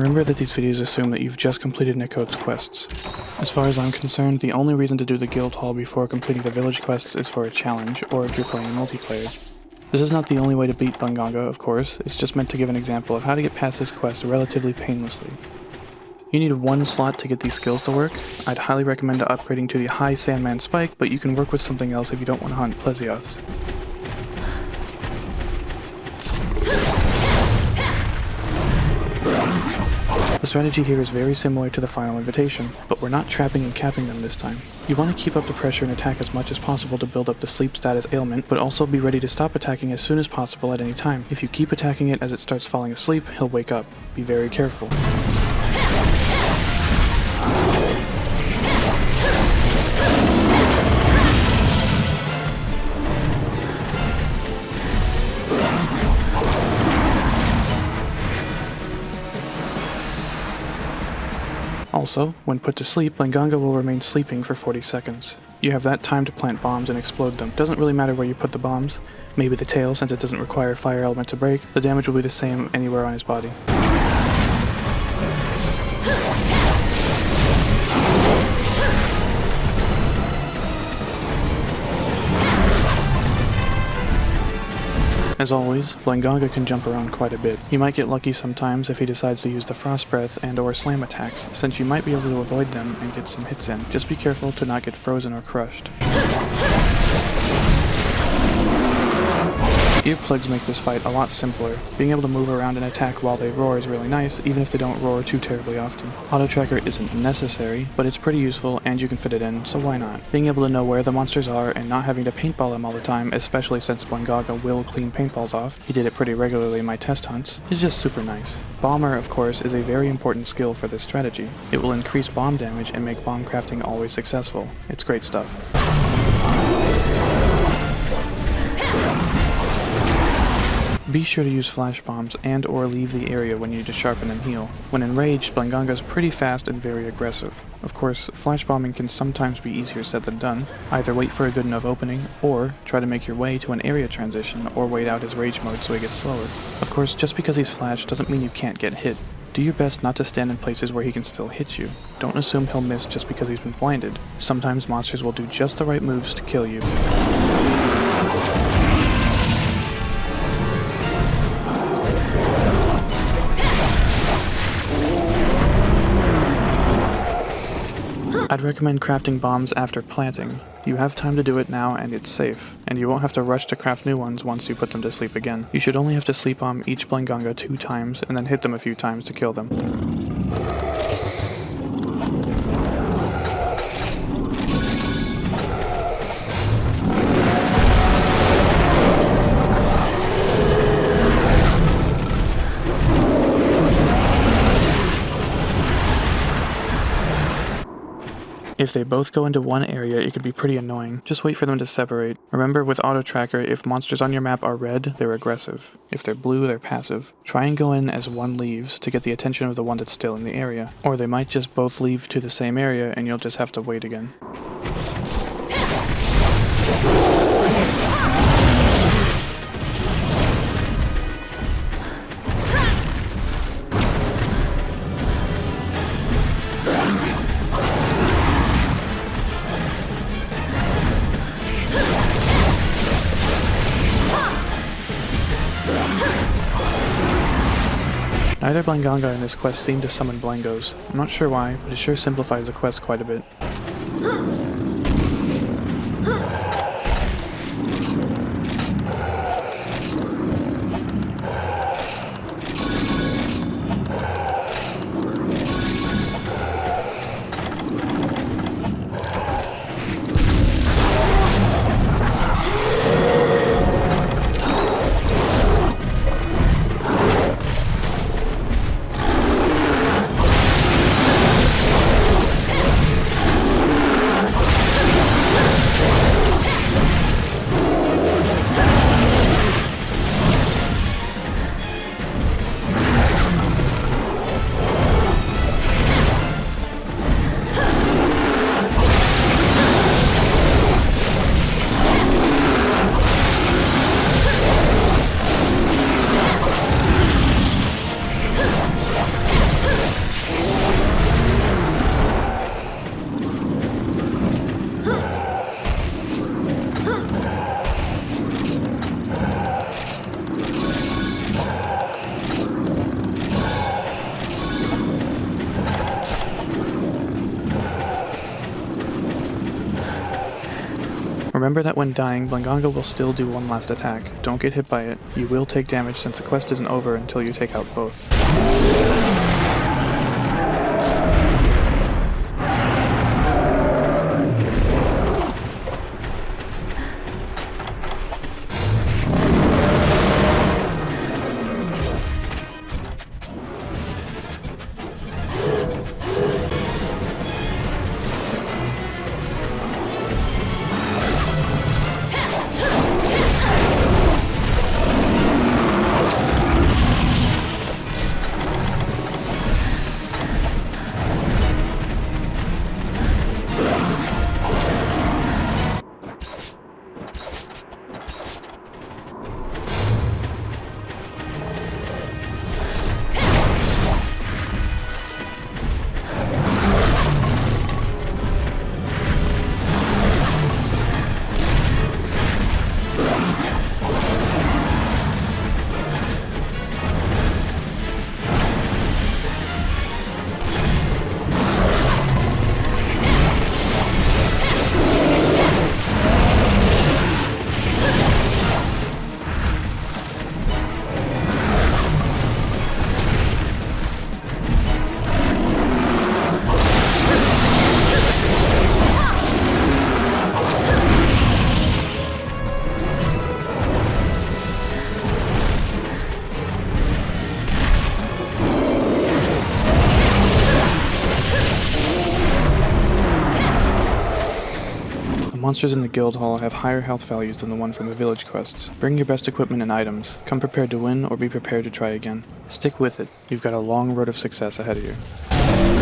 Remember that these videos assume that you've just completed Nicode's quests. As far as I'm concerned, the only reason to do the guild hall before completing the village quests is for a challenge, or if you're playing multiplayer. This is not the only way to beat Blangonga, of course, it's just meant to give an example of how to get past this quest relatively painlessly. You need one slot to get these skills to work. I'd highly recommend upgrading to the High Sandman Spike, but you can work with something else if you don't want to hunt Plesioths. The strategy here is very similar to the final invitation, but we're not trapping and capping them this time. You want to keep up the pressure and attack as much as possible to build up the sleep status ailment, but also be ready to stop attacking as soon as possible at any time. If you keep attacking it as it starts falling asleep, he'll wake up. Be very careful. Also, when put to sleep, Blangonga will remain sleeping for 40 seconds. You have that time to plant bombs and explode them. Doesn't really matter where you put the bombs. Maybe the tail, since it doesn't require fire element to break, the damage will be the same anywhere on his body. As always, Blangonga can jump around quite a bit. You might get lucky sometimes if he decides to use the Frost Breath and or Slam attacks, since you might be able to avoid them and get some hits in. Just be careful to not get frozen or crushed. Earplugs make this fight a lot simpler. Being able to move around and attack while they roar is really nice, even if they don't roar too terribly often. Auto tracker isn't necessary, but it's pretty useful and you can fit it in, so why not? Being able to know where the monsters are and not having to paintball them all the time, especially since Blangonga will clean paintballs off, he did it pretty regularly in my test hunts, is just super nice. Bomber, of course, is a very important skill for this strategy. It will increase bomb damage and make bomb crafting always successful. It's great stuff. Be sure to use flash bombs and or leave the area when you need to sharpen and heal. When enraged, Blangonga is pretty fast and very aggressive. Of course, flash bombing can sometimes be easier said than done. Either wait for a good enough opening, or try to make your way to an area transition, or wait out his rage mode so he gets slower. Of course, just because he's flashed doesn't mean you can't get hit. Do your best not to stand in places where he can still hit you. Don't assume he'll miss just because he's been blinded. Sometimes monsters will do just the right moves to kill you. I'd recommend crafting bombs after planting. You have time to do it now and it's safe, and you won't have to rush to craft new ones once you put them to sleep again. You should only have to sleep bomb each Blangonga two times and then hit them a few times to kill them. If they both go into one area, it could be pretty annoying. Just wait for them to separate. Remember with Auto Tracker, if monsters on your map are red, they're aggressive. If they're blue, they're passive. Try and go in as one leaves to get the attention of the one that's still in the area. Or they might just both leave to the same area and you'll just have to wait again. Neither Blangonga in this quest seem to summon Blangos. I'm not sure why, but it sure simplifies the quest quite a bit. Remember that when dying, Blangonga will still do one last attack. Don't get hit by it. You will take damage since the quest isn't over until you take out both. Monsters in the guild hall have higher health values than the one from the village quests. Bring your best equipment and items. Come prepared to win or be prepared to try again. Stick with it. You've got a long road of success ahead of you.